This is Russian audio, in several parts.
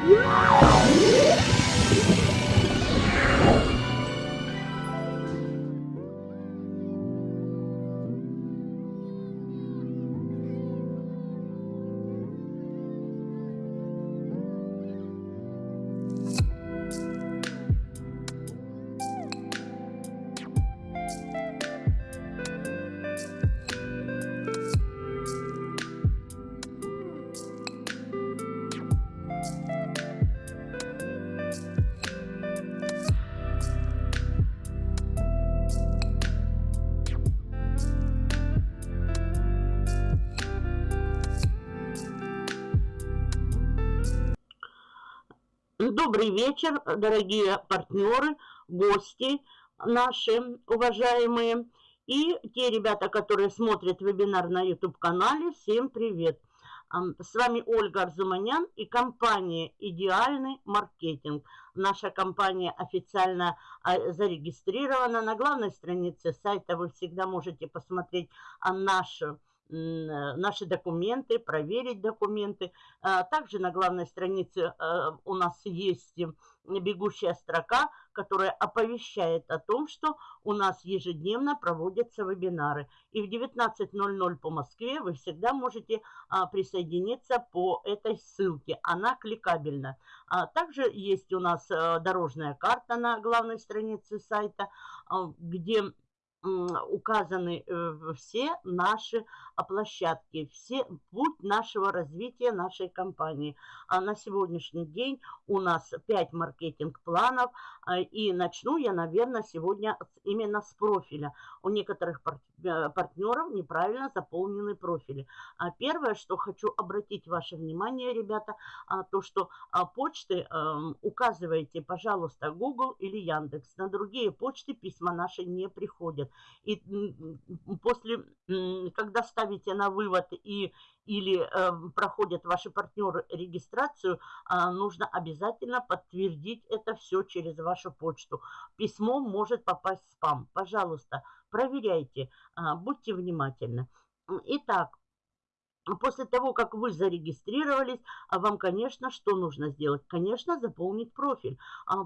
Добрый вечер, дорогие партнеры, гости наши уважаемые и те ребята, которые смотрят вебинар на YouTube-канале. Всем привет! С вами Ольга Арзуманян и компания «Идеальный маркетинг». Наша компания официально а, зарегистрирована. На главной странице сайта вы всегда можете посмотреть нашу Э, наши документы, проверить документы. А, также на главной странице э, у нас есть бегущая строка, которая оповещает о том, что у нас ежедневно проводятся вебинары. И в 19.00 по Москве вы всегда можете а, присоединиться по этой ссылке. Она кликабельна. А также есть у нас э, дорожная карта на главной странице сайта, где указаны э, все наши площадки, все путь нашего развития нашей компании. А на сегодняшний день у нас 5 маркетинг-планов, а, и начну я, наверное, сегодня именно с профиля. У некоторых э, партнеров неправильно заполнены профили. А первое, что хочу обратить ваше внимание, ребята, то, что почты эм, указывайте, пожалуйста, Google или Яндекс. На другие почты письма наши не приходят. И после, когда ставите на вывод и или э, проходят ваши партнеры регистрацию, э, нужно обязательно подтвердить это все через вашу почту. Письмо может попасть в спам. Пожалуйста, проверяйте, э, будьте внимательны. Итак, После того, как вы зарегистрировались, а вам, конечно, что нужно сделать? Конечно, заполнить профиль.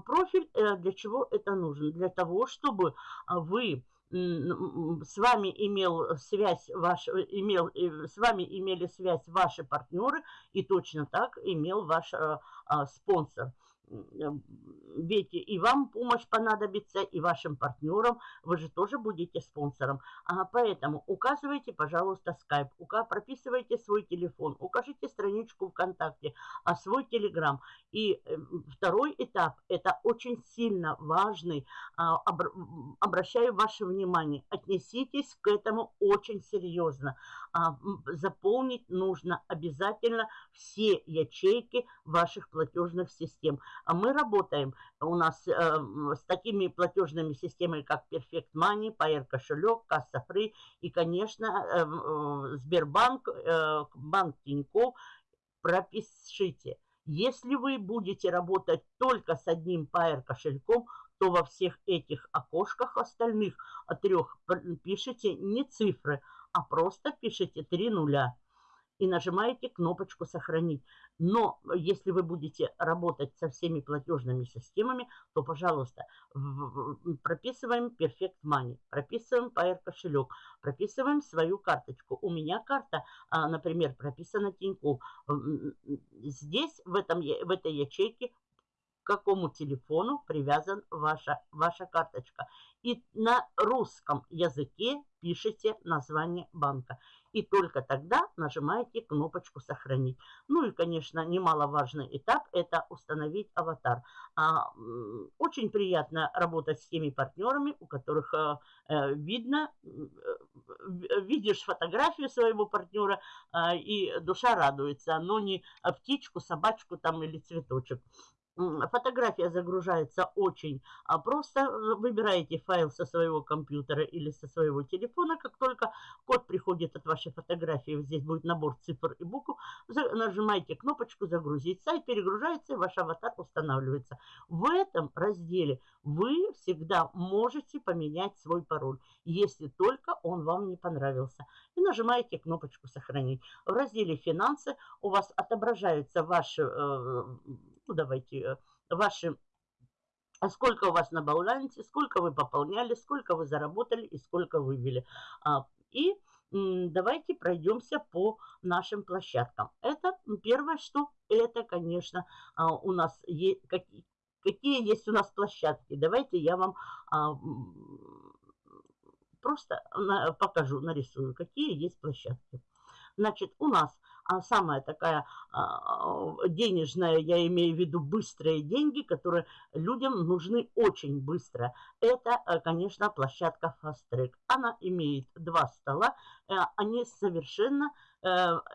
Профиль э, для чего это нужно? Для того, чтобы вы с вами имел связь ваш, имел, э, с вами имели связь ваши партнеры и точно так имел ваш а, а, спонсор. Ведь и вам помощь понадобится, и вашим партнерам. Вы же тоже будете спонсором. А поэтому указывайте, пожалуйста, скайп, прописывайте свой телефон, укажите страничку ВКонтакте, а свой телеграм. И э, второй этап, это очень сильно важный, а, обращаю ваше внимание, отнеситесь к этому очень серьезно. А, заполнить нужно обязательно все ячейки ваших платежных систем. А мы работаем у нас э, с такими платежными системами, как Perfect Money, Pair кошелек, Касса Free и, конечно, э, э, Сбербанк, Банк Тинькофф. Пропишите. Если вы будете работать только с одним Pair кошельком, то во всех этих окошках остальных трех пишите не цифры, а просто пишите три нуля и нажимаете кнопочку «Сохранить». Но если вы будете работать со всеми платежными системами, то, пожалуйста, прописываем Perfect Money, прописываем Pair кошелек, прописываем свою карточку. У меня карта, а, например, прописана Тинькофф. Здесь, в, этом, в этой ячейке, к какому телефону привязан ваша, ваша карточка. И на русском языке пишите название банка и только тогда нажимаете кнопочку «Сохранить». Ну и, конечно, немаловажный этап – это установить аватар. А, очень приятно работать с теми партнерами, у которых а, видно, видишь фотографию своего партнера, а, и душа радуется, но не птичку, собачку там или цветочек. Фотография загружается очень а, просто. Выбираете файл со своего компьютера или со своего телефона. Как только код приходит от вашей фотографии, здесь будет набор цифр и букв, нажимаете кнопочку «Загрузить». Сайт перегружается и ваш аватар устанавливается. В этом разделе вы всегда можете поменять свой пароль, если только он вам не понравился. И нажимаете кнопочку «Сохранить». В разделе «Финансы» у вас отображаются ваши э, давайте э, ваши а сколько у вас на балансе, сколько вы пополняли, сколько вы заработали и сколько вывели. А, и давайте пройдемся по нашим площадкам. Это первое, что это, конечно, а, у нас есть, какие, какие есть у нас площадки. Давайте я вам просто покажу, нарисую, какие есть площадки. Значит, у нас а самая такая а, денежная, я имею в виду быстрые деньги, которые людям нужны очень быстро. Это, э, конечно, площадка Fast Track. Она имеет два стола, э, они совершенно э,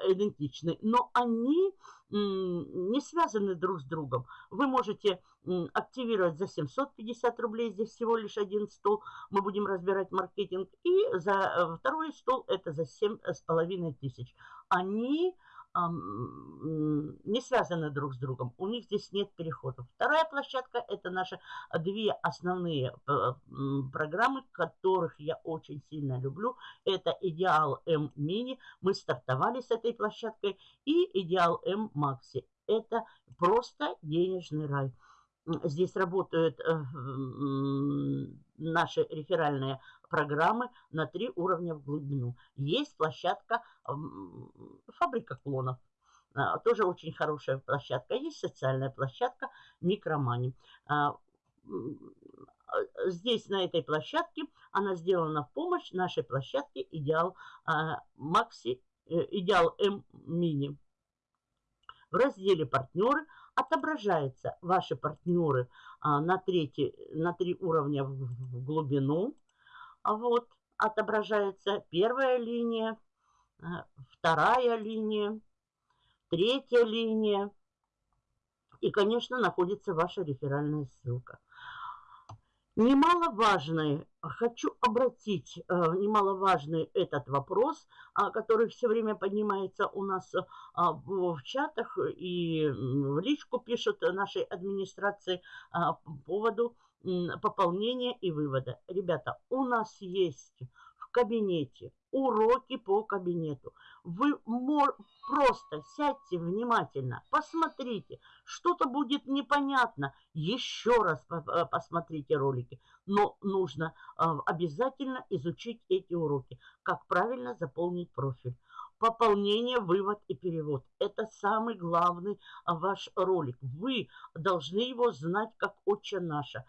идентичны, но они не связаны друг с другом. Вы можете активировать за 750 рублей, здесь всего лишь один стол, мы будем разбирать маркетинг, и за второй стол это за 7,5 тысяч они не связаны друг с другом. У них здесь нет переходов. Вторая площадка – это наши две основные э, программы, которых я очень сильно люблю. Это Идеал М Мини. Мы стартовали с этой площадкой. И Идеал М Макси. Это просто денежный рай. Здесь работают э, наши реферальные программы на три уровня в глубину. Есть площадка фабрика клонов. А, тоже очень хорошая площадка. Есть социальная площадка Микромани. А, здесь, на этой площадке, она сделана в помощь нашей площадке Идеал а, Макси, э, Идеал М Мини. В разделе «Партнеры» отображаются ваши партнеры на, третий, на три уровня в глубину. Вот, отображается первая линия, э, вторая линия, третья линия. И, конечно, находится ваша реферальная ссылка. Немаловажный, хочу обратить э, немаловажный этот вопрос, а, который все время поднимается у нас а, в чатах и в личку пишут нашей администрации а, по поводу пополнения и вывода. Ребята, у нас есть в кабинете уроки по кабинету. Вы просто сядьте внимательно, посмотрите, что-то будет непонятно, еще раз посмотрите ролики. Но нужно а, обязательно изучить эти уроки, как правильно заполнить профиль пополнение, вывод и перевод. Это самый главный а, ваш ролик. Вы должны его знать как отче наша,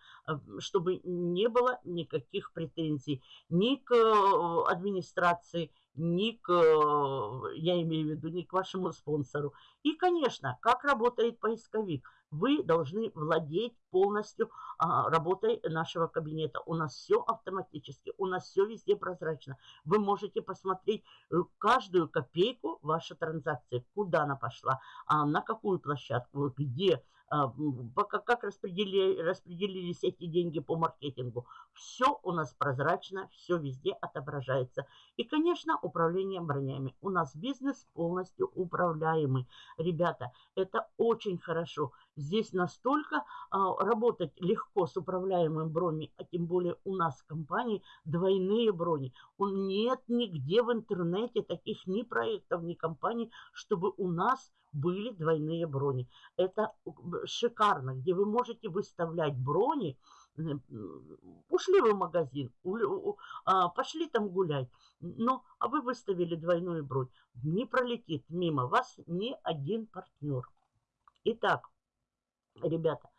чтобы не было никаких претензий ни к э, администрации, ни к, э, я имею в виду, ни к вашему спонсору. И, конечно, как работает поисковик – вы должны владеть полностью а, работой нашего кабинета. У нас все автоматически, у нас все везде прозрачно. Вы можете посмотреть э, каждую копейку вашей транзакции, куда она пошла, а, на какую площадку, где а, как распределили, распределились эти деньги по маркетингу. Все у нас прозрачно, все везде отображается. И, конечно, управление бронями. У нас бизнес полностью управляемый. Ребята, это очень хорошо. Здесь настолько а, работать легко с управляемым броней, а тем более у нас в компании двойные брони. Он нет нигде в интернете таких ни проектов, ни компаний, чтобы у нас были двойные брони. Это шикарно, где вы можете выставлять брони. Ушли вы в магазин, а, пошли там гулять. Но, а вы выставили двойную бронь. Не пролетит мимо вас ни один партнер. Итак, ребята,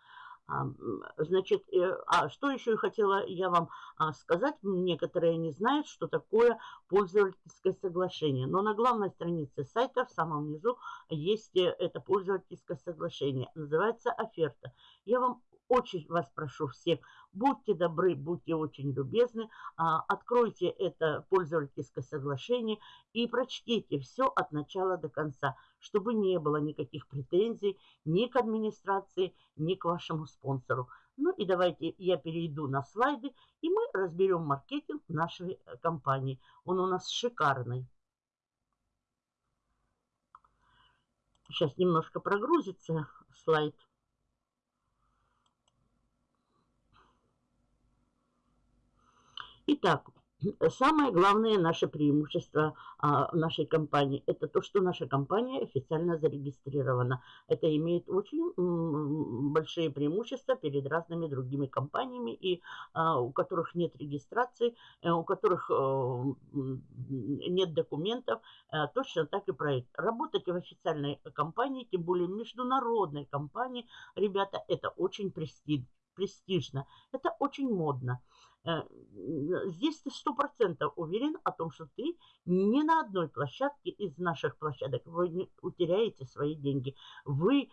Значит, э, а что еще хотела я вам а, сказать? Некоторые не знают, что такое пользовательское соглашение. Но на главной странице сайта в самом низу есть э, это пользовательское соглашение. Называется оферта. Я вам очень вас прошу всех, будьте добры, будьте очень любезны, а, откройте это пользовательское соглашение и прочтите все от начала до конца, чтобы не было никаких претензий ни к администрации, ни к вашему спонсору. Ну и давайте я перейду на слайды, и мы разберем маркетинг нашей э, компании. Он у нас шикарный. Сейчас немножко прогрузится слайд. Итак, Самое главное наше преимущество а, нашей компании – это то, что наша компания официально зарегистрирована. Это имеет очень большие преимущества перед разными другими компаниями, и а, у которых нет регистрации, э, у которых э, нет документов, а, точно так и проект. Работать в официальной компании, тем более международной компании, ребята, это очень престижно, это очень модно. Э, здесь ты сто процентов уверен о том, что ты ни на одной площадке из наших площадок вы не утеряете свои деньги. Вы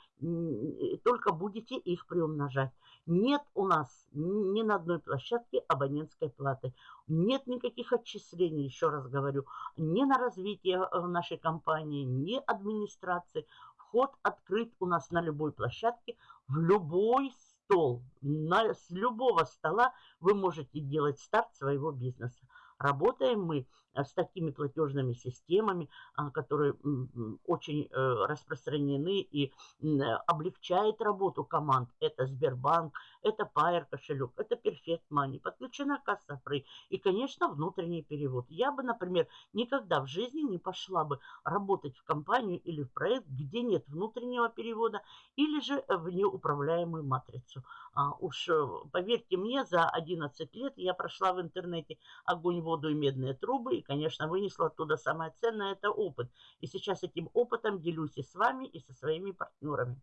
только будете их приумножать. Нет у нас ни на одной площадке абонентской платы. Нет никаких отчислений, еще раз говорю, ни на развитие э, нашей компании, ни администрации. Вход открыт у нас на любой площадке, в любой стол. На, с любого стола вы можете делать старт своего бизнеса. Работаем мы с такими платежными системами, а, которые очень э, распространены и облегчают работу команд. Это Сбербанк, это Pair кошелек, это Perfect Money, подключена касса Free и, конечно, внутренний перевод. Я бы, например, никогда в жизни не пошла бы работать в компанию или в проект, где нет внутреннего перевода или же в неуправляемую матрицу. А уж э, поверьте мне, за 11 лет я прошла в интернете огонь, воду и медные трубы, и, конечно, вынесла оттуда самое ценное – это опыт. И сейчас этим опытом делюсь и с вами, и со своими партнерами.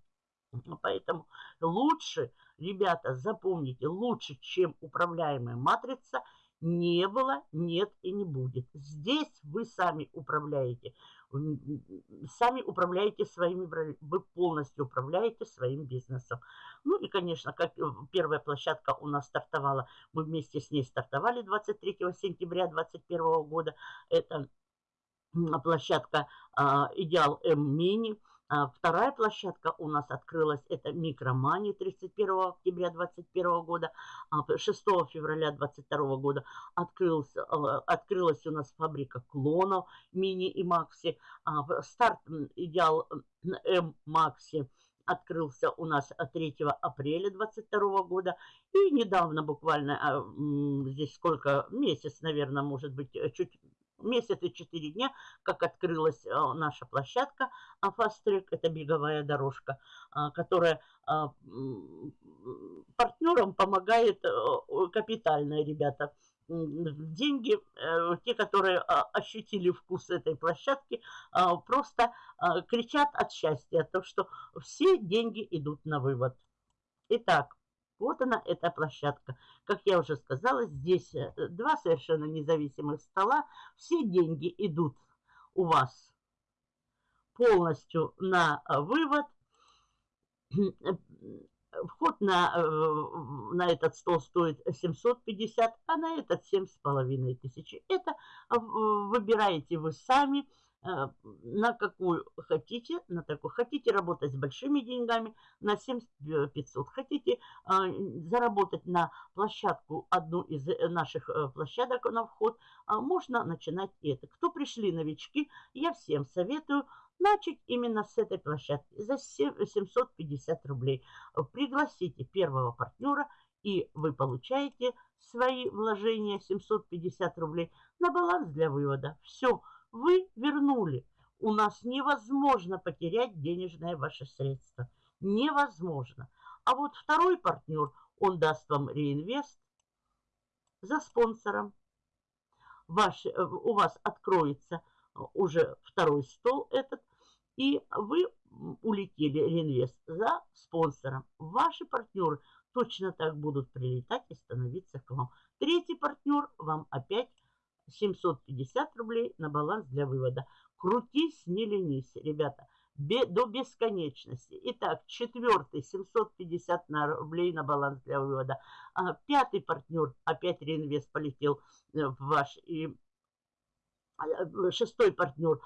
Поэтому лучше, ребята, запомните, лучше, чем управляемая матрица, не было, нет и не будет. Здесь вы сами управляете сами управляете своими, вы полностью управляете своим бизнесом. Ну и, конечно, как э, первая площадка у нас стартовала, мы вместе с ней стартовали 23 сентября 2021 года. Это площадка а, Идеал М Мини. А вторая площадка у нас открылась, это Микромани 31 октября 2021 года, 6 а февраля 2022 года открылся, а, открылась у нас фабрика клонов Мини и Макси. Старт Идеал М Макси открылся у нас 3 апреля 2022 года. И недавно буквально, здесь сколько, месяц, наверное, может быть, чуть месяц и 4 дня, как открылась а, наша площадка Fast Track, это беговая дорожка, а, которая а, партнерам помогает капитально, ребята. Деньги, э, те, которые ощутили вкус этой площадки, просто кричат от счастья, то что все деньги идут на вывод. Итак, вот она, эта площадка. Как я уже сказала, здесь э, два совершенно независимых стола. Все деньги идут у вас полностью на э, вывод. Вход на, э, на этот стол стоит 750, а на этот 7,5 тысяч. Это выбираете вы сами. Э, на какую хотите, на такую. Хотите работать с большими деньгами, на 7500. Хотите а, заработать на площадку, одну из э, наших э, площадок на вход, а, можно начинать это. Кто пришли новички, я всем советую начать именно с этой площадки за 750 рублей. Пригласите первого партнера, и вы получаете свои вложения 750 рублей на баланс для вывода. Все вы вернули. У нас невозможно потерять денежное ваше средство. Невозможно. А вот второй партнер, он даст вам реинвест за спонсором. Ваш, э, у вас откроется уже второй стол этот, и вы улетели реинвест за спонсором. Ваши партнеры точно так будут прилетать и становиться к вам. Третий партнер вам опять 750 рублей на баланс для вывода. Крутись, не ленись, ребята, до бесконечности. Итак, четвертый 750 на рублей на баланс для вывода. А, пятый партнер, опять реинвест полетел э, в ваш. И а, шестой партнер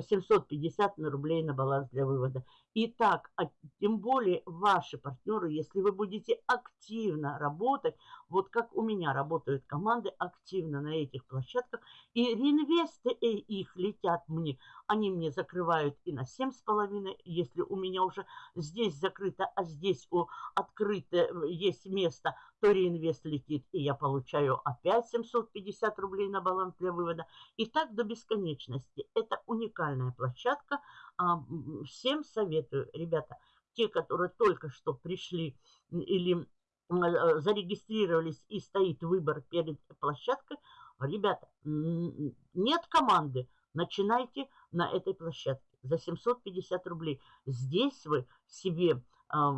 750 на рублей на баланс для вывода. И так, а тем более ваши партнеры, если вы будете активно работать, вот как у меня работают команды активно на этих площадках, и реинвесты их летят мне, они мне закрывают и на 7,5, если у меня уже здесь закрыто, а здесь у открыто э, есть место, то реинвест летит, и я получаю опять 750 рублей на баланс для вывода. И так до бесконечности. Это уникальная площадка, всем советую, ребята, те, которые только что пришли или э, зарегистрировались и стоит выбор перед площадкой, ребята, нет команды, начинайте на этой площадке за 750 рублей. Здесь вы себе а,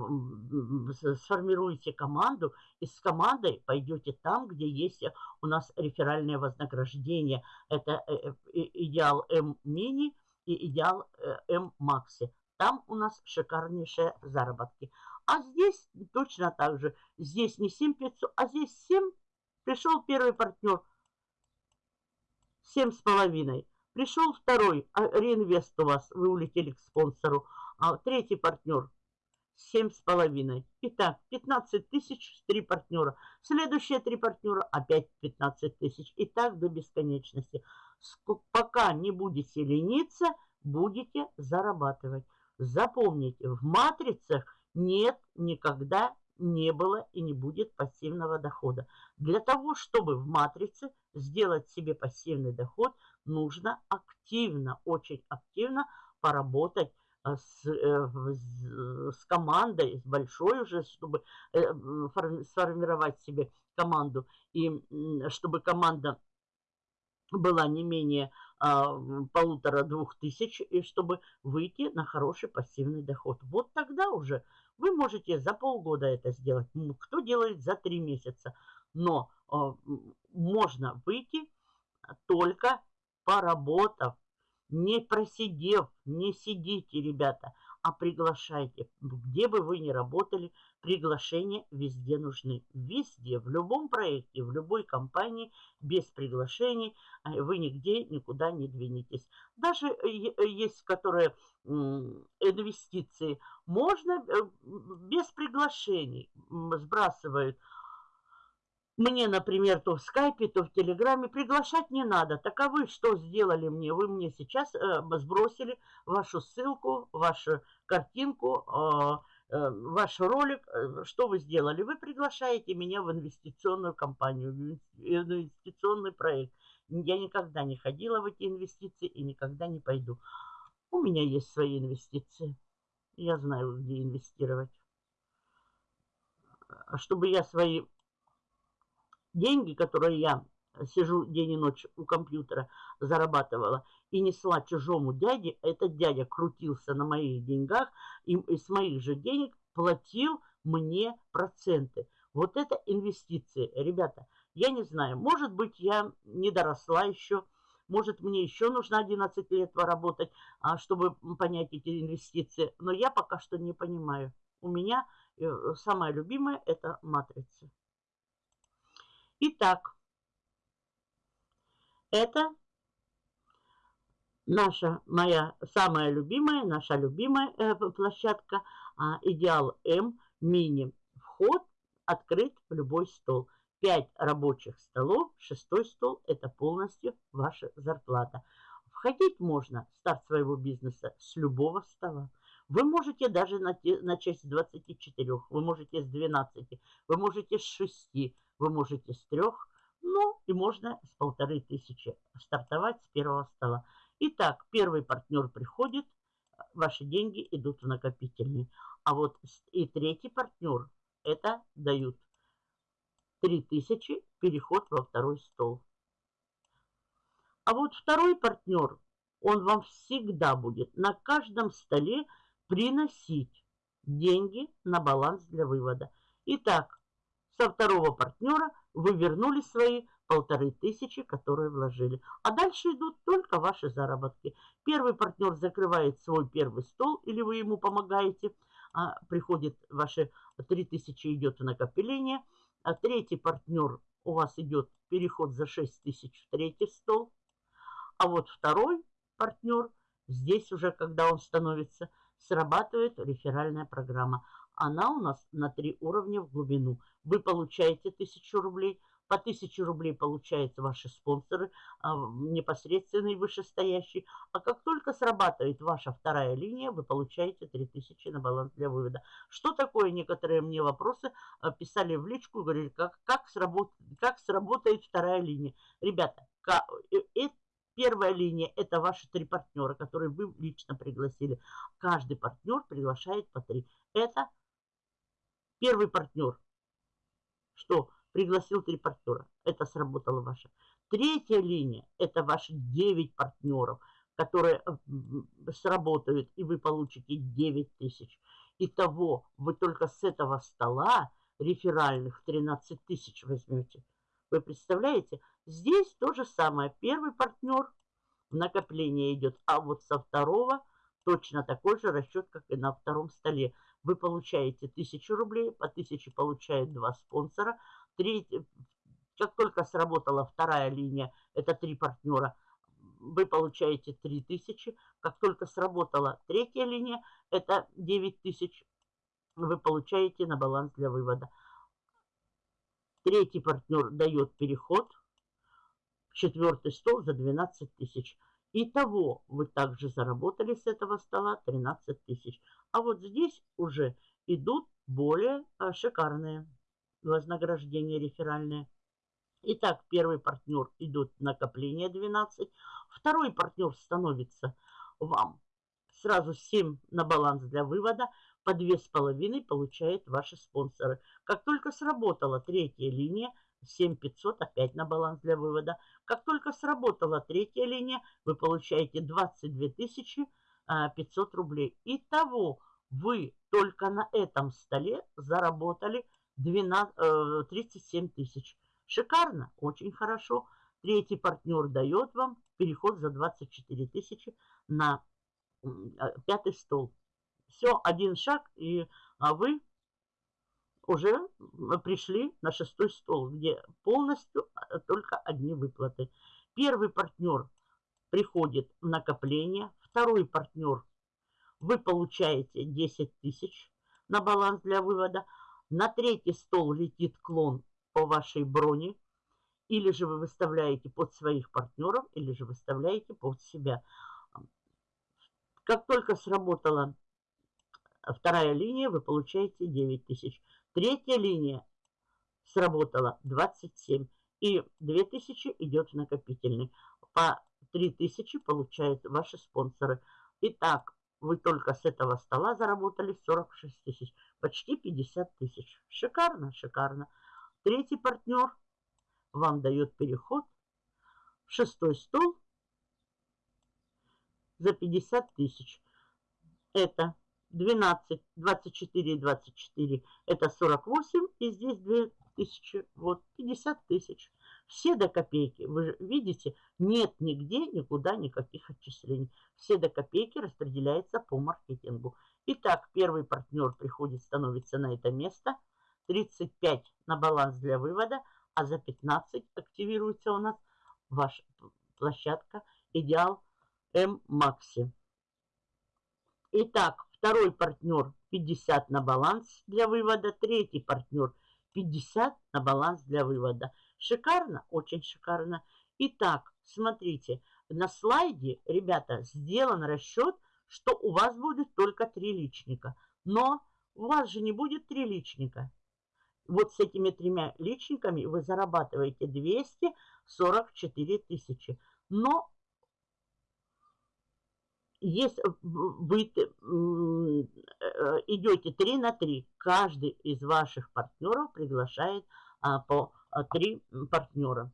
сформируете команду и с командой пойдете там, где есть у нас реферальное вознаграждение. Это э, идеал М-мини – и идеал э, М-Макси. Там у нас шикарнейшие заработки. А здесь точно так же. Здесь не 7500, а здесь 7. Пришел первый партнер. 7,5. Пришел второй, а реинвест у вас, вы улетели к спонсору. А третий партнер семь с половиной. Итак, 15 тысяч, три партнера. Следующие три партнера опять 15 тысяч. И так до бесконечности. Пока не будете лениться, будете зарабатывать. Запомните, в матрицах нет никогда не было и не будет пассивного дохода. Для того, чтобы в матрице сделать себе пассивный доход, нужно активно, очень активно поработать а, с, э, с командой, с большой уже, чтобы э, сформировать себе команду. И чтобы команда была не менее а, полутора-двух тысяч, и чтобы выйти на хороший пассивный доход. Вот тогда уже вы можете за полгода это сделать. Кто делает за три месяца. Но а, можно выйти только поработав не просидев, не сидите, ребята, а приглашайте. Где бы вы ни работали, приглашения везде нужны. Везде, в любом проекте, в любой компании, без приглашений э, вы нигде никуда не двинетесь. Даже э, есть, которые инвестиции, можно э, без приглашений сбрасывают – мне, например, то в скайпе, то в телеграме приглашать не надо. Так а что сделали мне? Вы мне сейчас э, сбросили вашу ссылку, вашу картинку, э, э, ваш ролик. Э, что вы сделали? Вы приглашаете меня в инвестиционную компанию, в инвестиционный проект. Я никогда не ходила в эти инвестиции и никогда не пойду. У меня есть свои инвестиции. Я знаю, где инвестировать. А чтобы я свои деньги, которые я сижу день и ночь у компьютера, зарабатывала и несла чужому дяде, этот дядя крутился на моих деньгах и, с моих же денег платил мне проценты. Вот это инвестиции. Ребята, я не знаю, может быть, я не доросла еще, может, мне еще нужно 11 лет поработать, а, чтобы понять эти инвестиции. Но я пока что не понимаю. У меня э, самое любимое – это матрица. Итак, это наша, моя самая любимая, наша любимая э, площадка э, Идеал М Мини. Вход открыт в любой стол. 5 рабочих столов, шестой стол – это полностью ваша зарплата. Входить можно в старт своего бизнеса с любого стола. Вы можете даже начать с 24, вы можете с 12, вы можете с 6, вы можете с трех, ну и можно с полторы тысячи стартовать с первого стола. Итак, первый партнер приходит, ваши деньги идут в накопительный. А вот и третий партнер, это дают 3000 переход во второй стол. А вот второй партнер, он вам всегда будет на каждом столе приносить деньги на баланс для вывода. Итак, со второго партнера вы вернули свои полторы тысячи, которые вложили. А дальше идут только ваши заработки. Первый партнер закрывает свой первый стол, или вы ему помогаете, а приходит ваши три тысячи идет в накопление. А третий партнер у вас идет переход за 6 тысяч в третий стол. А вот второй партнер, здесь уже, когда он становится, срабатывает реферальная программа. Она у нас на три уровня в глубину. Вы получаете 1000 рублей, по 1000 рублей получаются ваши спонсоры, а, непосредственные вышестоящие. А как только срабатывает ваша вторая линия, вы получаете 3000 на баланс для вывода. Что такое? Некоторые мне вопросы а, писали в личку, говорили, как, как, сработ, как сработает вторая линия. Ребята, как, э, э, Первая линия – это ваши три партнера, которые вы лично пригласили. Каждый партнер приглашает по три. Это первый партнер. Что? пригласил три партнера. Это сработало ваше. Третья линия – это ваши 9 партнеров, которые э, сработают, и вы получите 9 тысяч. Итого вы только с этого стола реферальных 13 тысяч возьмете. Вы представляете? Здесь то же самое. Первый партнер, накопление идет, а вот со второго точно такой же расчет, как и на втором столе. Вы получаете 1000 рублей, по 1000 получают два спонсора – Треть, как только сработала вторая линия, это три партнера, вы получаете 3000. Как только сработала третья линия, это 9000, вы получаете на баланс для вывода. Третий партнер дает переход, четвертый стол за 12 тысяч. Итого вы также заработали с этого стола 13 тысяч. А вот здесь уже идут более а, шикарные вознаграждение реферальное. Итак, первый партнер идут накопление 12. Второй партнер становится вам сразу 7 на баланс для вывода. По 2,5 получают ваши спонсоры. Как только сработала третья линия, 7500 опять на баланс для вывода. Как только сработала третья линия, вы получаете 22 500 рублей. Итого вы только на этом столе заработали 12, 37 э, тысяч. Шикарно, очень хорошо. Третий партнер дает вам переход за 24 тысячи на э, пятый стол. Все, один шаг, и а вы уже пришли на шестой стол, где полностью э, только одни выплаты. Первый партнер приходит в накопление, второй партнер вы получаете 10 тысяч на баланс для вывода, на третий стол летит клон по вашей броне, или же вы выставляете под своих партнеров, или же выставляете под себя. Как только сработала вторая линия, вы получаете 9 тысяч. Третья линия сработала 27. И 2000 идет в накопительный. По 3000 получают ваши спонсоры. Итак, вы только с этого стола заработали 46 тысяч. Почти 50 тысяч. Шикарно, шикарно. Третий партнер вам дает переход в шестой стол за 50 тысяч. Это 12, 24 и 24. Это 48. И здесь 2000. Вот 50 тысяч. Все до копейки. Вы же видите, нет нигде, никуда никаких отчислений. Все до копейки распределяется по маркетингу. Итак, первый партнер приходит, становится на это место. 35 на баланс для вывода, а за 15 активируется у нас ваша площадка Идеал М Макси. Итак, второй партнер 50 на баланс для вывода, третий партнер 50 на баланс для вывода. Шикарно? Очень шикарно. Итак, смотрите, на слайде, ребята, сделан расчет, что у вас будет только три личника. Но у вас же не будет три личника. Вот с этими тремя личниками вы зарабатываете 244 тысячи. Но если вы э, идете 3 на 3, каждый из ваших партнеров приглашает а, по а, три партнера.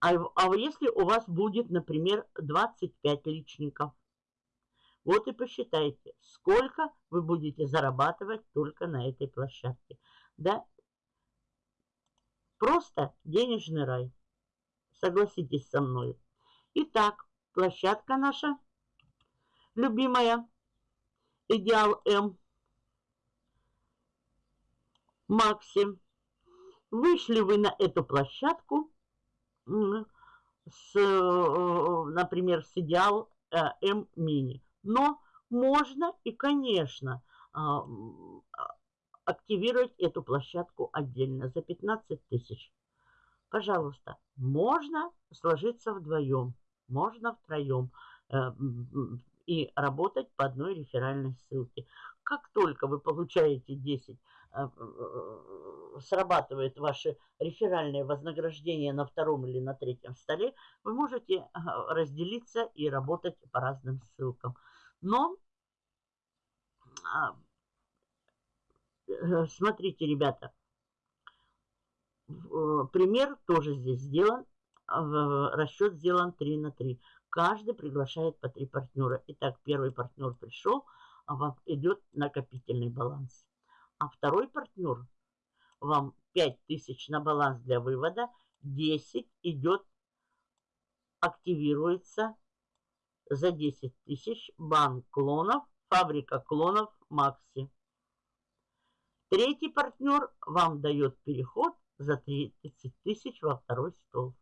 А, а если у вас будет, например, 25 личников, вот и посчитайте, сколько вы будете зарабатывать только на этой площадке. Да? Просто денежный рай. Согласитесь со мной. Итак, площадка наша любимая. Идеал М. Максим. Вышли вы на эту площадку, с, э, например, с идеал э, М мини. Но можно и, конечно, а, активировать эту площадку отдельно за 15 тысяч. Пожалуйста, можно сложиться вдвоем, можно втроем э, и работать по одной реферальной ссылке. Как только вы получаете 10, э, э, срабатывает ваше реферальное вознаграждение на втором или на третьем столе, вы можете разделиться и работать по разным ссылкам. Но а, смотрите, ребята, пример тоже здесь сделан, расчет сделан 3 на 3. Каждый приглашает по 3 партнера. Итак, первый партнер пришел, а вам идет накопительный баланс. А второй партнер вам 5000 на баланс для вывода, 10 идет, активируется за 10 тысяч банк клонов, фабрика клонов Макси. Третий партнер вам дает переход за 30 тысяч во второй стол.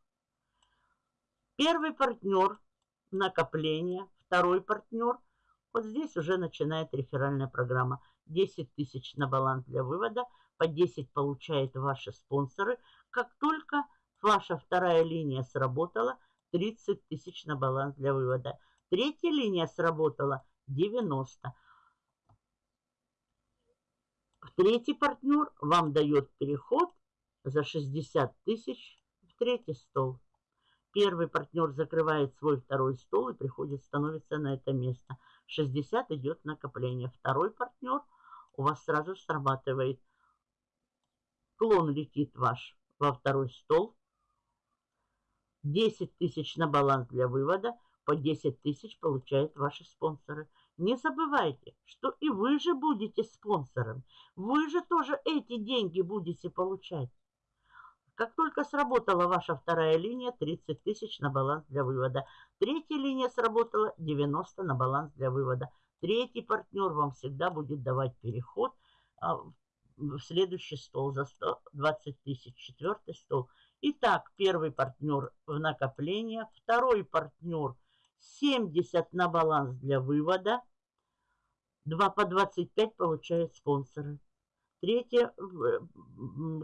Первый партнер – накопление. Второй партнер – вот здесь уже начинает реферальная программа. 10 тысяч на баланс для вывода, по 10 получают ваши спонсоры. Как только ваша вторая линия сработала, 30 тысяч на баланс для вывода. Третья линия сработала 90. Третий партнер вам дает переход за 60 тысяч в третий стол. Первый партнер закрывает свой второй стол и приходит, становится на это место. 60 идет накопление. Второй партнер у вас сразу срабатывает. Клон летит ваш во второй стол. 10 тысяч на баланс для вывода. По 10 тысяч получают ваши спонсоры. Не забывайте, что и вы же будете спонсором. Вы же тоже эти деньги будете получать. Как только сработала ваша вторая линия, 30 тысяч на баланс для вывода. Третья линия сработала, 90 на баланс для вывода. Третий партнер вам всегда будет давать переход а, в следующий стол за 120 тысяч. Четвертый стол. Итак, первый партнер в накопление, второй партнер – 70 на баланс для вывода. 2 по 25 получают спонсоры. Третье,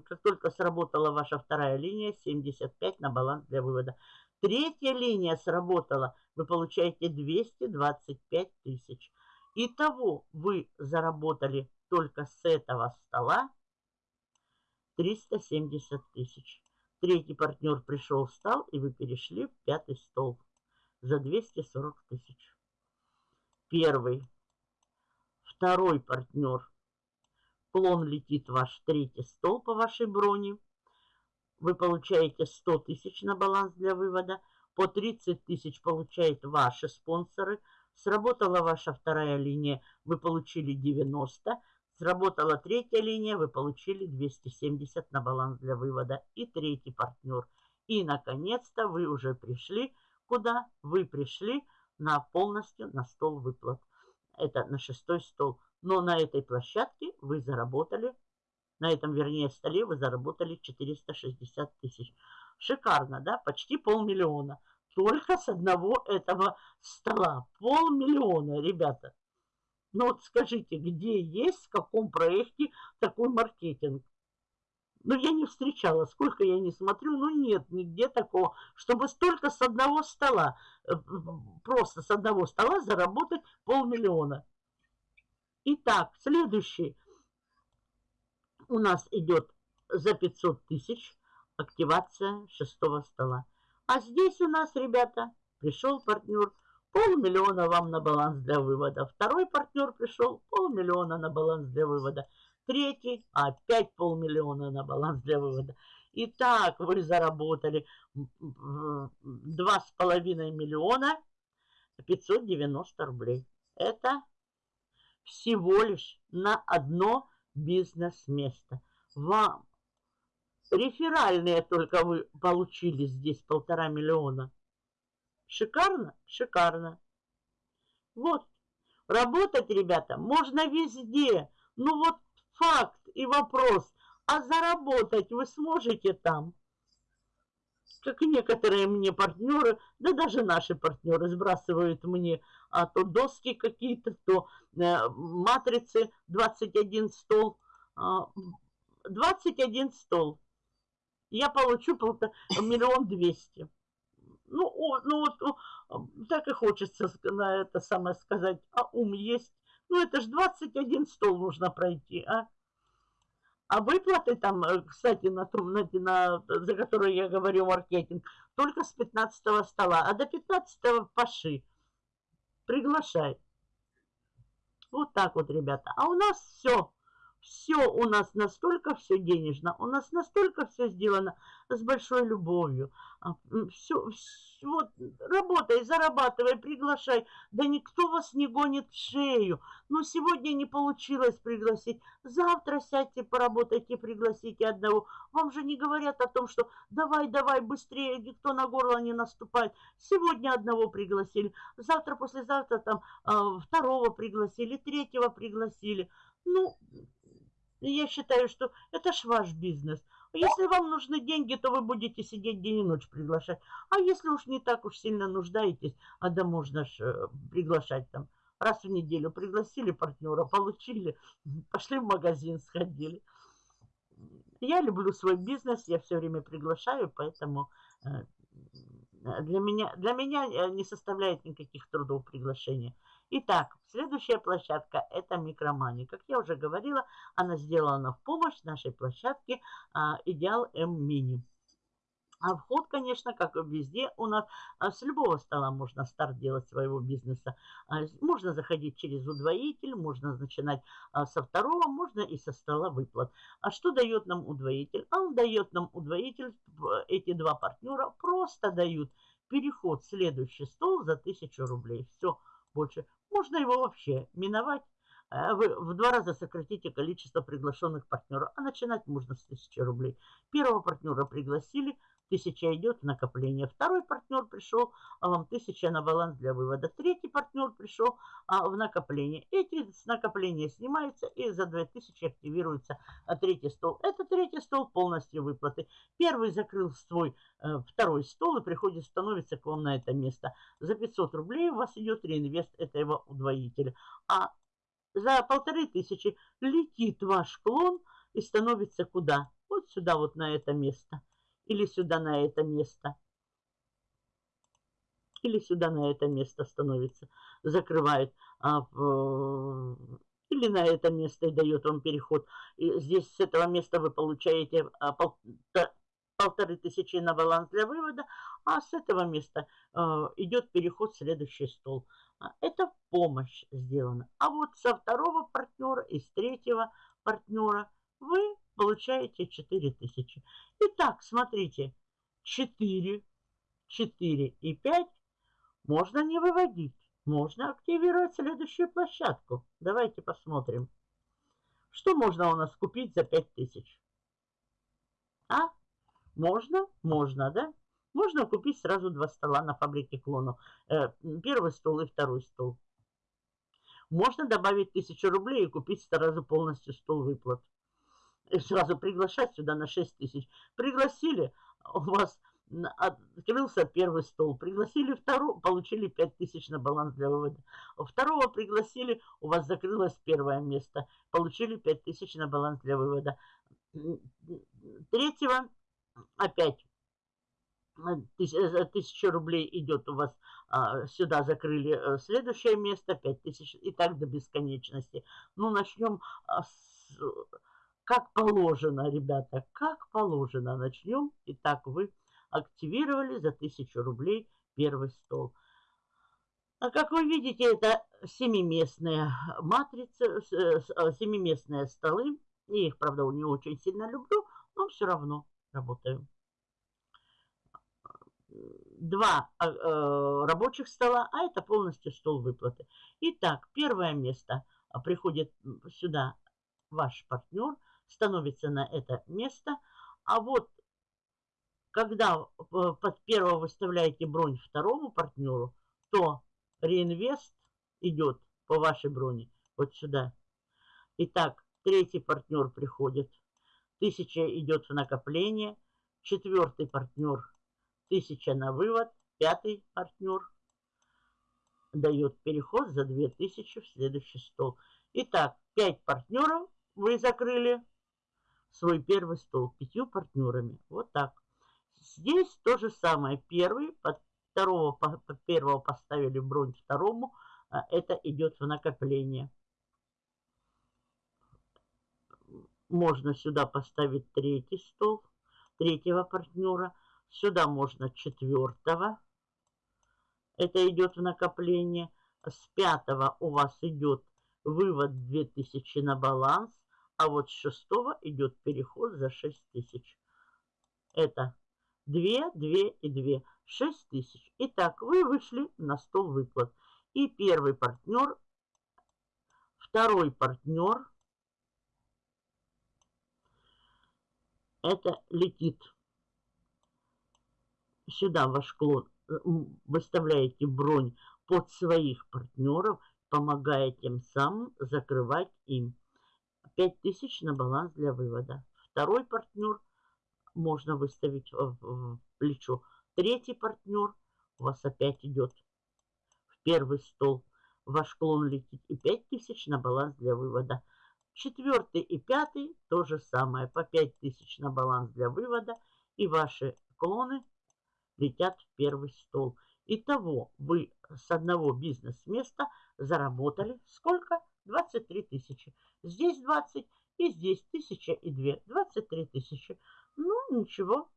как только сработала ваша вторая линия, 75 на баланс для вывода. Третья линия сработала, вы получаете 225 тысяч. Итого вы заработали только с этого стола 370 тысяч. Третий партнер пришел, встал, и вы перешли в пятый стол за 240 тысяч. Первый. Второй партнер. Клон летит ваш третий стол по вашей броне. Вы получаете 100 тысяч на баланс для вывода. По 30 тысяч получают ваши спонсоры. Сработала ваша вторая линия, вы получили 90. Сработала третья линия, вы получили 270 на баланс для вывода. И третий партнер. И, наконец-то, вы уже пришли куда вы пришли на полностью на стол выплат. Это на шестой стол. Но на этой площадке вы заработали, на этом, вернее, столе вы заработали 460 тысяч. Шикарно, да? Почти полмиллиона. Только с одного этого стола. Полмиллиона, ребята. Ну вот скажите, где есть, в каком проекте такой маркетинг? Ну, я не встречала, сколько я не смотрю, ну, нет нигде такого, чтобы столько с одного стола, э, просто с одного стола заработать полмиллиона. Итак, следующий у нас идет за 500 тысяч активация шестого стола. А здесь у нас, ребята, пришел партнер, полмиллиона вам на баланс для вывода. Второй партнер пришел, полмиллиона на баланс для вывода. Третий опять полмиллиона на баланс для вывода. Итак, вы заработали 2,5 миллиона 590 рублей. Это всего лишь на одно бизнес-место. Вам реферальные только вы получили здесь полтора миллиона. Шикарно? Шикарно. Вот. Работать, ребята, можно везде. Ну вот факт и вопрос, а заработать вы сможете там? Как и некоторые мне партнеры, да даже наши партнеры сбрасывают мне а то доски какие-то, то э, матрицы 21 стол. Э, 21 стол. Я получу миллион двести. Ну, о, ну вот так и хочется на это самое сказать. А ум есть. Ну, это ж 21 стол нужно пройти, а? А выплаты там, э, кстати, на на, на, за которые я говорю маркетинг, только с 15 стола. А до 15 паши. Приглашай. Вот так вот, ребята. А у нас все все у нас настолько все денежно, у нас настолько все сделано с большой любовью. Все, все, вот, работай, зарабатывай, приглашай. Да никто вас не гонит в шею. Но сегодня не получилось пригласить. Завтра сядьте, поработайте, пригласите одного. Вам же не говорят о том, что давай, давай, быстрее, никто на горло не наступает. Сегодня одного пригласили, завтра, послезавтра там э, второго пригласили, третьего пригласили. Ну, я считаю, что это ж ваш бизнес. Если вам нужны деньги, то вы будете сидеть день и ночь приглашать. А если уж не так уж сильно нуждаетесь, а да можно ж э, приглашать там раз в неделю. Пригласили партнера, получили, пошли в магазин, сходили. Я люблю свой бизнес, я все время приглашаю, поэтому э, для меня, для меня э, не составляет никаких трудов приглашения. Итак, следующая площадка – это микромани. Как я уже говорила, она сделана в помощь нашей площадке а, Идеал М Мини. А вход, конечно, как везде у нас, а, с любого стола можно старт делать своего бизнеса. А, можно заходить через удвоитель, можно начинать со второго, можно и со стола выплат. А что дает нам удвоитель? Он дает нам удвоитель, эти два партнера просто дают переход в следующий стол за 1000 рублей. Все, больше. Можно его вообще миновать. Э, вы в два раза сократите количество приглашенных партнеров. А начинать можно с 1000 рублей. Первого партнера пригласили, Тысяча идет в накопление. Второй партнер пришел, а вам тысяча на баланс для вывода. Третий партнер пришел а, в накопление. Эти с накопления снимаются и за 2000 активируется а, третий стол. Это третий стол полностью выплаты. Первый закрыл свой э, второй стол и приходит, становится к вам на это место. За 500 рублей у вас идет реинвест этого удвоителя. А за полторы тысячи летит ваш клон и становится куда? Вот сюда, вот на это место или сюда на это место. Или сюда на это место становится, закрывает. А или на это место и дает вам переход. И здесь с этого места вы получаете а, пол, полторы тысячи на баланс для вывода, а с этого места э, идет переход в следующий стол. А, это помощь сделана. А вот со второго партнера и с третьего партнера вы получаете 4000. Итак, смотрите, 4, 4 и 5 можно не выводить. Можно активировать следующую площадку. Давайте посмотрим. Что можно у нас купить за 5000? А? Можно? Можно, да? Можно купить сразу два стола на фабрике клонов. Э, первый стол и второй стол. Можно добавить 1000 рублей и купить сразу полностью стол выплат сразу приглашать сюда на 6 тысяч. Пригласили, у вас открылся первый стол. Пригласили второго, получили 5 тысяч на баланс для вывода. Второго пригласили, у вас закрылось первое место. Получили 5 тысяч на баланс для вывода. Третьего опять тысяча рублей идет у вас а, сюда закрыли э, следующее место, 5 тысяч и так до бесконечности. Ну, начнем а, с как положено, ребята, как положено. Начнем. Итак, вы активировали за 1000 рублей первый стол. А как вы видите, это семиместные матрицы, э, семиместные столы. Я их, правда, не очень сильно люблю, но все равно работаю. Два э, рабочих стола, а это полностью стол выплаты. Итак, первое место приходит сюда ваш партнер – становится на это место. А вот когда э, под первого выставляете бронь второму партнеру, то реинвест идет по вашей броне вот сюда. Итак, третий партнер приходит, тысяча идет в накопление, четвертый партнер 1000 на вывод. Пятый партнер дает переход за 2000 в следующий стол. Итак, 5 партнеров вы закрыли свой первый стол пятью партнерами. Вот так. Здесь то же самое. Первый, под второго, под первого поставили бронь второму. А это идет в накопление. Можно сюда поставить третий стол, третьего партнера. Сюда можно четвертого. Это идет в накопление. С пятого у вас идет вывод 2000 на баланс. А вот с шестого идет переход за 6000. Это 2, 2 и 2. 6 тысяч. Итак, вы вышли на стол выплат. И первый партнер, второй партнер, это летит сюда ваш клон, выставляете бронь под своих партнеров, помогая тем самым закрывать им 5000 на баланс для вывода. Второй партнер можно выставить в плечо. Третий партнер у вас опять идет в первый стол. Ваш клон летит и 5000 на баланс для вывода. Четвертый и пятый то же самое. По 5000 на баланс для вывода. И ваши клоны летят в первый стол. Итого вы с одного бизнес-места заработали сколько? 23 тысячи. Здесь 20 и здесь тысяча и две. 23 тысячи. Ну, ничего.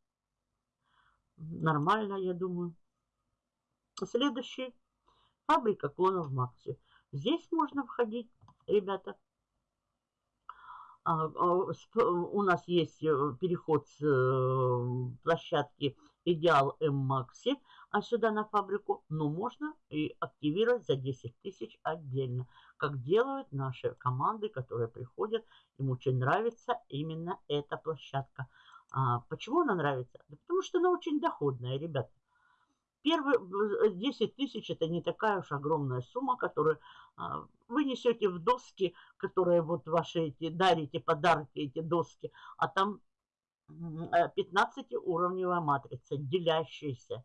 Нормально, я думаю. Следующий. Фабрика клонов Макси. Здесь можно входить, ребята. А, а, у нас есть э, переход с э, площадки Идеал М Макси, а сюда на фабрику, но можно и активировать за 10 тысяч отдельно, как делают наши команды, которые приходят. Им очень нравится именно эта площадка. А почему она нравится? Да потому что она очень доходная, ребята. Первые 10 тысяч это не такая уж огромная сумма, которую а, вы несете в доски, которые вот ваши эти, дарите подарки, эти доски, а там 15-уровневая матрица, делящаяся.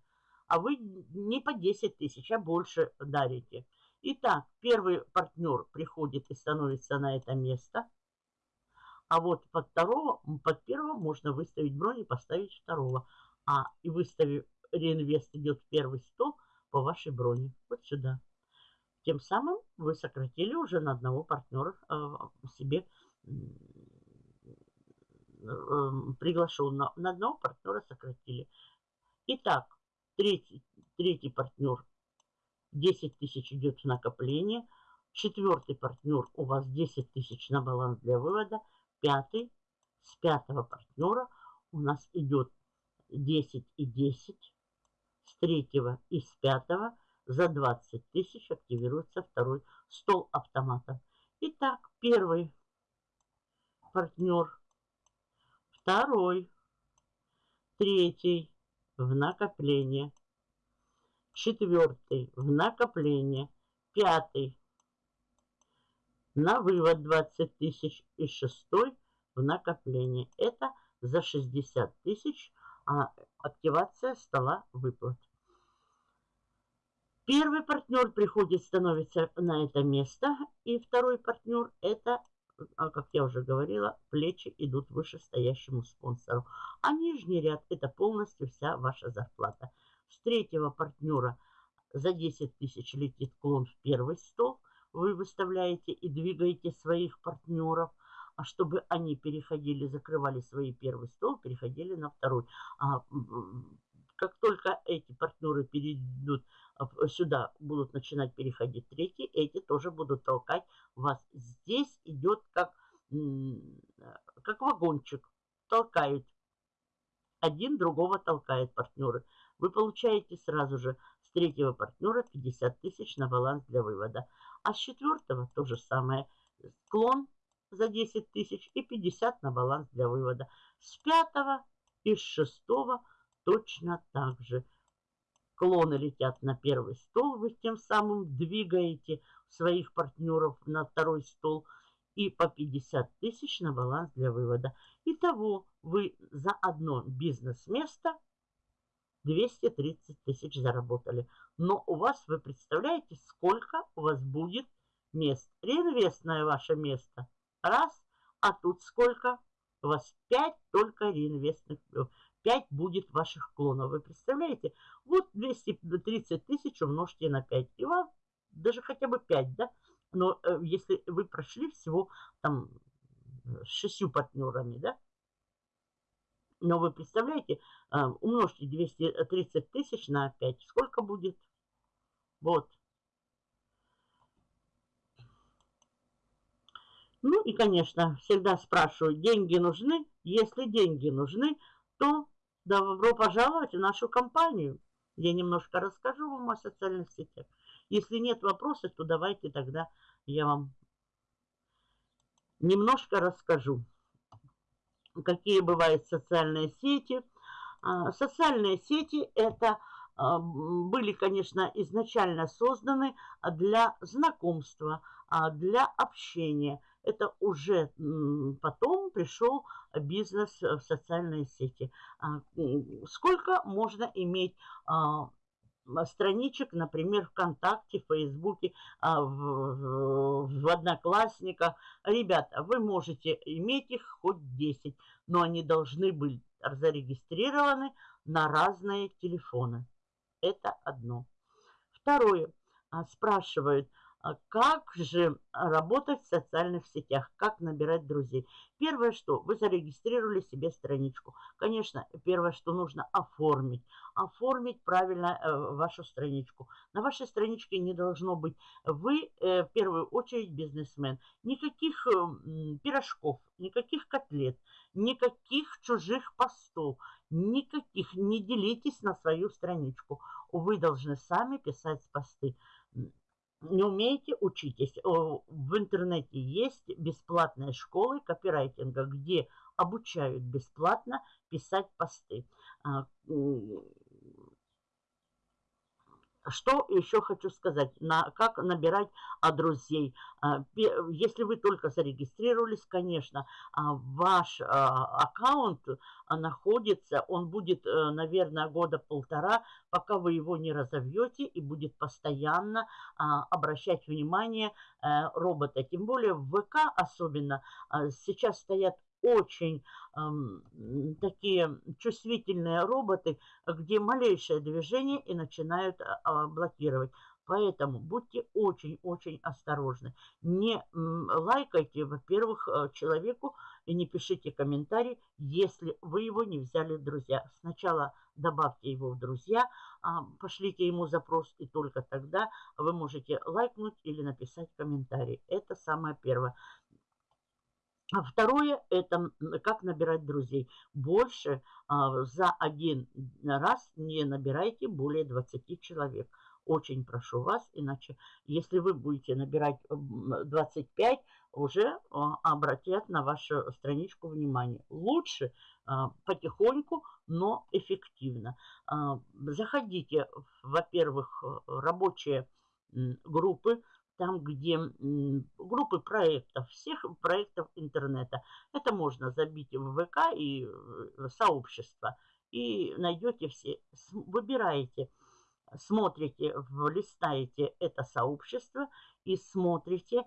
А вы не по 10 тысяч, а больше дарите. Итак, первый партнер приходит и становится на это место. А вот под второго, под первого можно выставить бронь и поставить второго. А и выставив реинвест идет в первый стол по вашей броне. Вот сюда. Тем самым вы сократили уже на одного партнера э, себе Эм, приглашен на, на одного партнера сократили. Итак, третий, третий партнер 10 тысяч идет в накопление. Четвертый партнер у вас 10 тысяч на баланс для вывода. Пятый с пятого партнера у нас идет 10 и 10. С третьего и с пятого за 20 тысяч активируется второй стол автомата. Итак, первый партнер второй, третий в накопление, четвертый в накопление, пятый на вывод 20 тысяч и шестой в накопление. Это за 60 тысяч а, активация стола выплат. Первый партнер приходит, становится на это место, и второй партнер это а, как я уже говорила, плечи идут выше стоящему спонсору. А нижний ряд – это полностью вся ваша зарплата. С третьего партнера за 10 тысяч летит клон в первый стол. Вы выставляете и двигаете своих партнеров, а чтобы они переходили, закрывали свой первый стол, переходили на второй. А, как только эти партнеры перейдут а, сюда, будут начинать переходить третьи, эти тоже будут толкать вас. Здесь идет как, как вагончик. Толкают. Один другого толкает партнеры. Вы получаете сразу же с третьего партнера 50 тысяч на баланс для вывода. А с четвертого то же самое. Склон за 10 тысяч и 50 на баланс для вывода. С пятого и с шестого точно так же. Клоны летят на первый стол, вы тем самым двигаете своих партнеров на второй стол и по 50 тысяч на баланс для вывода. Итого вы за одно бизнес-место 230 тысяч заработали. Но у вас, вы представляете, сколько у вас будет мест. Реинвестное ваше место. Раз. А тут сколько? У вас 5 только реинвестных. 5 будет ваших клонов. Вы представляете? Вот 230 тысяч умножьте на 5. И вам даже хотя бы 5, да? Но э, если вы прошли всего там с шестью партнерами, да? Но вы представляете, э, умножьте 230 тысяч на 5. Сколько будет? Вот. Ну и, конечно, всегда спрашиваю, деньги нужны? Если деньги нужны, то добро пожаловать в нашу компанию. Я немножко расскажу вам о социальных сетях. Если нет вопросов, то давайте тогда я вам немножко расскажу, какие бывают социальные сети. А, социальные сети это а, были, конечно, изначально созданы для знакомства, а, для общения. Это уже потом пришел бизнес в социальные сети. Сколько можно иметь страничек, например, ВКонтакте, Фейсбуке, в, в Одноклассниках. Ребята, вы можете иметь их хоть 10, но они должны быть зарегистрированы на разные телефоны. Это одно. Второе. А, спрашивают, а как же работать в социальных сетях, как набирать друзей. Первое, что вы зарегистрировали себе страничку. Конечно, первое, что нужно оформить. Оформить правильно э, вашу страничку. На вашей страничке не должно быть вы, э, в первую очередь, бизнесмен. Никаких э, пирожков, никаких котлет, никаких чужих постов, никаких. Не делитесь на свою страничку. Вы должны сами писать посты не умеете, учитесь. В интернете есть бесплатные школы копирайтинга, где обучают бесплатно писать посты. Что еще хочу сказать, на, как набирать а, друзей. А, если вы только зарегистрировались, конечно, а, ваш а, аккаунт а, находится, он будет, а, наверное, года полтора, пока вы его не разовьете и будет постоянно а, обращать внимание а, робота. Тем более в ВК особенно а, сейчас стоят очень э, такие чувствительные роботы, где малейшее движение и начинают э, блокировать. Поэтому будьте очень-очень осторожны. Не лайкайте, во-первых, э, человеку и не пишите комментарий, если вы его не взяли в друзья. Сначала добавьте его в друзья, э, пошлите ему запрос, и только тогда вы можете лайкнуть или написать комментарий. Это самое первое. А второе – это как набирать друзей. Больше а, за один раз не набирайте более 20 человек. Очень прошу вас, иначе если вы будете набирать 25, уже а, обратят на вашу страничку внимание. Лучше а, потихоньку, но эффективно. А, заходите, во-первых, рабочие группы, там, где группы проектов, всех проектов интернета. Это можно забить в ВК и сообщество. И найдете все, выбираете, смотрите, листаете это сообщество и смотрите,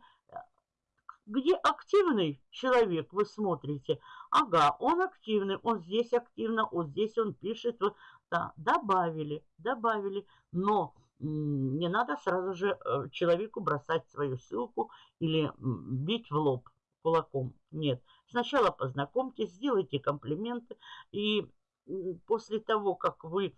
где активный человек, вы смотрите. Ага, он активный, он здесь активно, вот здесь он пишет. Вот, да, добавили, добавили. Но не надо сразу же э, человеку бросать свою ссылку или бить в лоб кулаком. Нет. Сначала познакомьтесь, сделайте комплименты. И после того, как вы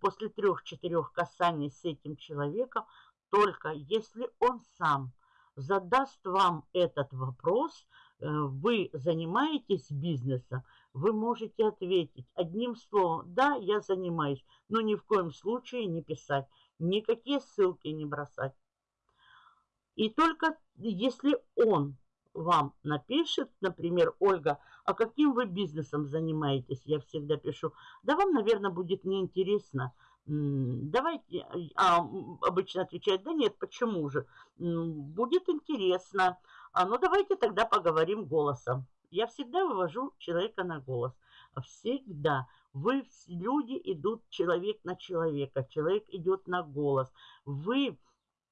после трех-четырех касаний с этим человеком, только если он сам задаст вам этот вопрос, э, вы занимаетесь бизнесом, вы можете ответить одним словом, да, я занимаюсь, но ни в коем случае не писать никакие ссылки не бросать. И только если он вам напишет, например, Ольга, а каким вы бизнесом занимаетесь, я всегда пишу, да вам, наверное, будет неинтересно. Давайте, а обычно отвечает, да нет, почему же? Будет интересно. А ну давайте тогда поговорим голосом. Я всегда вывожу человека на голос. Всегда. Вы, люди идут человек на человека, человек идет на голос. Вы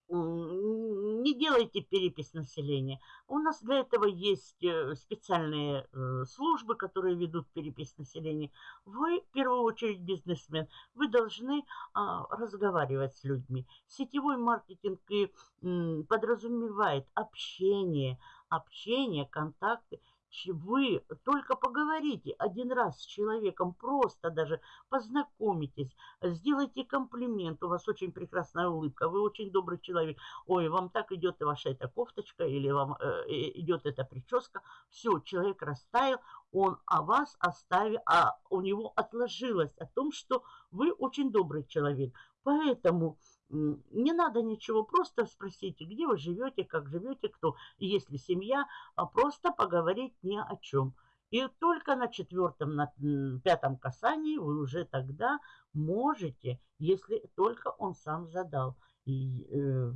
не делайте перепись населения. У нас для этого есть э, специальные э, службы, которые ведут перепись населения. Вы, в первую очередь, бизнесмен. Вы должны а, разговаривать с людьми. Сетевой маркетинг подразумевает общение, общение, контакты вы только поговорите один раз с человеком, просто даже познакомитесь, сделайте комплимент, у вас очень прекрасная улыбка, вы очень добрый человек, ой, вам так идет ваша эта кофточка или вам э, идет эта прическа, все, человек растаял, он о вас оставил, а у него отложилось о том, что вы очень добрый человек. Поэтому не надо ничего, просто спросите, где вы живете, как живете, кто, если семья, а просто поговорить ни о чем. И только на четвертом, на пятом касании вы уже тогда можете, если только он сам задал, и, э,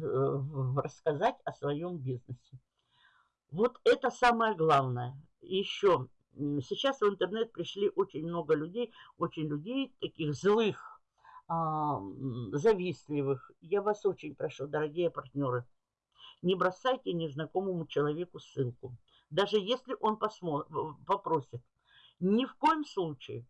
рассказать о своем бизнесе. Вот это самое главное. Еще сейчас в интернет пришли очень много людей, очень людей таких злых, завистливых. Я вас очень прошу, дорогие партнеры, не бросайте незнакомому человеку ссылку. Даже если он попросит. Ни в коем случае.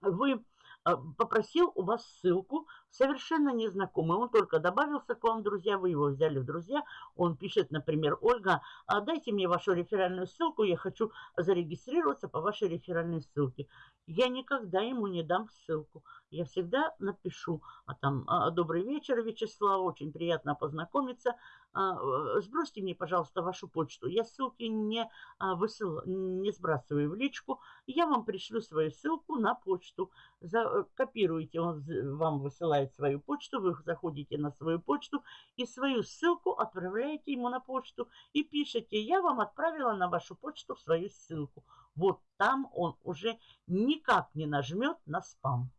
Вы а, попросил у вас ссылку, совершенно незнакомый. Он только добавился к вам, друзья, вы его взяли в друзья. Он пишет, например, Ольга, а дайте мне вашу реферальную ссылку, я хочу зарегистрироваться по вашей реферальной ссылке. Я никогда ему не дам ссылку. Я всегда напишу, а там, а, добрый вечер, Вячеслав, очень приятно познакомиться. А, э, сбросьте мне, пожалуйста, вашу почту. Я ссылки не, высыл, не сбрасываю в личку. Я вам пришлю свою ссылку на почту. Э, копируете, он вам высылает свою почту, вы заходите на свою почту и свою ссылку отправляете ему на почту и пишете, я вам отправила на вашу почту свою ссылку. Вот там он уже никак не нажмет на спам.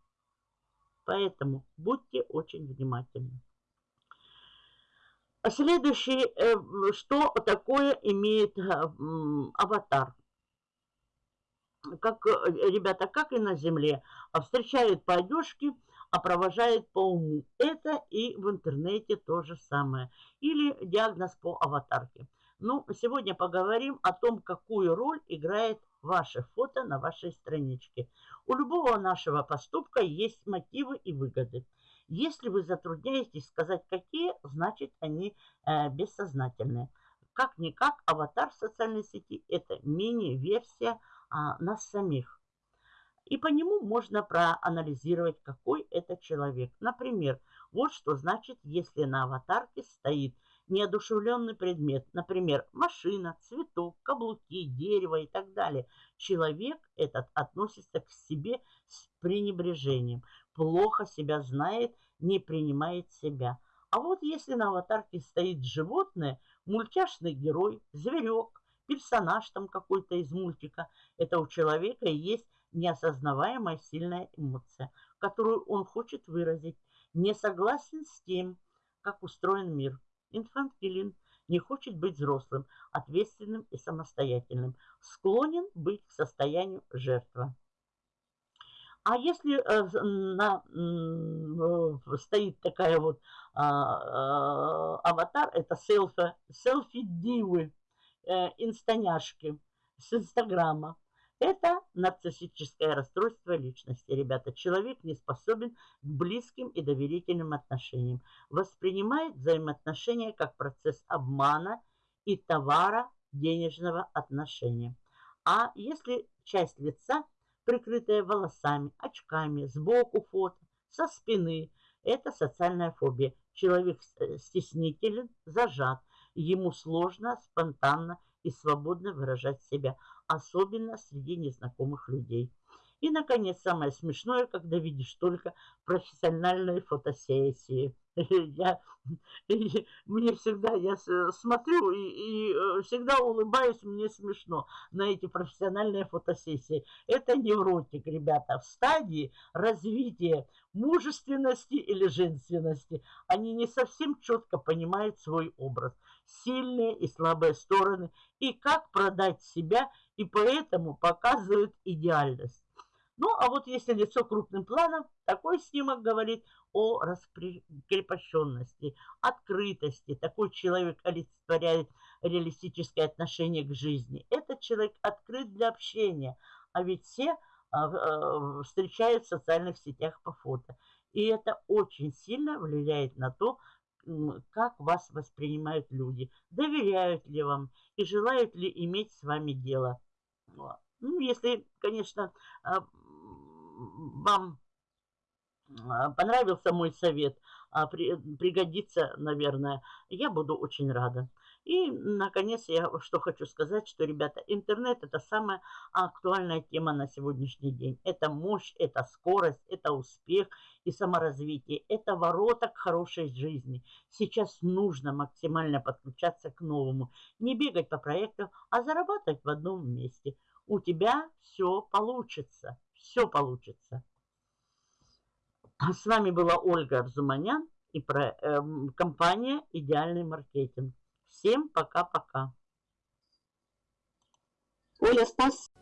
Поэтому будьте очень внимательны. Следующий, э, что такое имеет э, аватар? Как, э, ребята, как и на Земле, а встречают по одежке, а провожает по уму. Это и в интернете то же самое. Или диагноз по аватарке. Ну, сегодня поговорим о том, какую роль играет ваше фото на вашей страничке. У любого нашего поступка есть мотивы и выгоды. Если вы затрудняетесь сказать какие, значит они э, бессознательные. Как-никак аватар в социальной сети – это мини-версия а, нас самих. И по нему можно проанализировать, какой это человек. Например, вот что значит, если на аватарке стоит неодушевленный предмет, например, машина, цветок, каблуки, дерево и так далее, человек этот относится к себе с пренебрежением, плохо себя знает, не принимает себя. А вот если на аватарке стоит животное, мультяшный герой, зверек, персонаж там какой-то из мультика, это у человека есть неосознаваемая сильная эмоция, которую он хочет выразить, не согласен с тем, как устроен мир. Инфантилен, не хочет быть взрослым, ответственным и самостоятельным, склонен быть к состоянию жертвы. А если э, на, стоит такая вот а, а, аватар, это селфи, селфи-дивы, э, инстаняшки с Инстаграма, это нарциссическое расстройство личности, ребята. Человек не способен к близким и доверительным отношениям. Воспринимает взаимоотношения как процесс обмана и товара денежного отношения. А если часть лица, прикрытая волосами, очками, сбоку фото, со спины, это социальная фобия. Человек э, стеснителен, зажат. Ему сложно спонтанно и свободно выражать себя особенно среди незнакомых людей. И, наконец, самое смешное, когда видишь только профессиональные фотосессии. Я, мне всегда, я смотрю и, и э, всегда улыбаюсь, мне смешно на эти профессиональные фотосессии. Это невротик, ребята, в стадии развития мужественности или женственности. Они не совсем четко понимают свой образ, сильные и слабые стороны, и как продать себя – и поэтому показывают идеальность. Ну, а вот если лицо крупным планом, такой снимок говорит о раскрепощенности, открытости. Такой человек олицетворяет реалистическое отношение к жизни. Этот человек открыт для общения, а ведь все а, а, встречают в социальных сетях по фото. И это очень сильно влияет на то, как вас воспринимают люди, доверяют ли вам и желают ли иметь с вами дело. Ну, если, конечно, а, вам а, понравился мой совет, а, пригодится, наверное, я буду очень рада. И, наконец, я что хочу сказать, что, ребята, интернет – это самая актуальная тема на сегодняшний день. Это мощь, это скорость, это успех и саморазвитие. Это ворота к хорошей жизни. Сейчас нужно максимально подключаться к новому. Не бегать по проектам, а зарабатывать в одном месте. У тебя все получится. Все получится. С вами была Ольга Арзуманян и про, э, компания «Идеальный маркетинг». Всем пока-пока. Оля, спасибо.